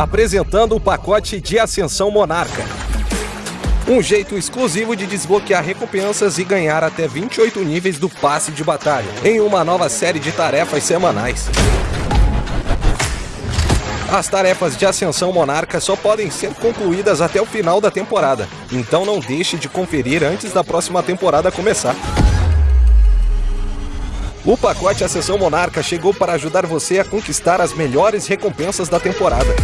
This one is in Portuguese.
apresentando o pacote de Ascensão Monarca. Um jeito exclusivo de desbloquear recompensas e ganhar até 28 níveis do passe de batalha, em uma nova série de tarefas semanais. As tarefas de Ascensão Monarca só podem ser concluídas até o final da temporada, então não deixe de conferir antes da próxima temporada começar. O pacote Ascensão Monarca chegou para ajudar você a conquistar as melhores recompensas da temporada.